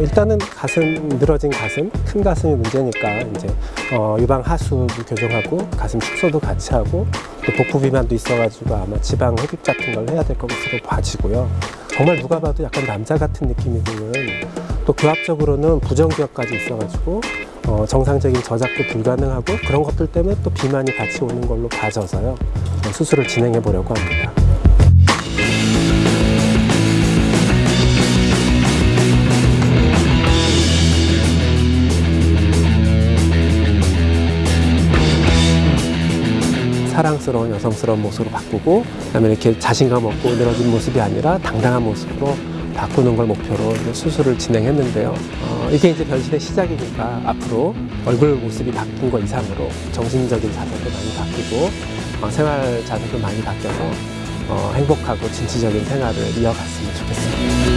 일단은 가슴 늘어진 가슴, 큰 가슴이 문제니까 이제 어, 유방 하수도 교정하고 가슴 축소도 같이 하고 또 복부 비만도 있어가지고 아마 지방 흡입 같은 걸 해야 될 것으로 봐지고요. 정말 누가 봐도 약간 남자 같은 느낌이 드는 또 교합적으로는 부정기억까지 있어가지고 어, 정상적인 저작도 불가능하고 그런 것들 때문에 또 비만이 같이 오는 걸로 봐져서요. 어, 수술을 진행해 보려고 합니다. 사랑스러운 여성스러운 모습으로 바꾸고 그다음에 이렇게 자신감 없고 늘어진 모습이 아니라 당당한 모습으로 바꾸는 걸 목표로 이제 수술을 진행했는데요. 어, 이게 이제 변신의 시작이니까 앞으로 얼굴 모습이 바뀐 것 이상으로 정신적인 자세도 많이 바뀌고 어, 생활 자세도 많이 바뀌어서 어, 행복하고 진취적인 생활을 이어갔으면 좋겠습니다.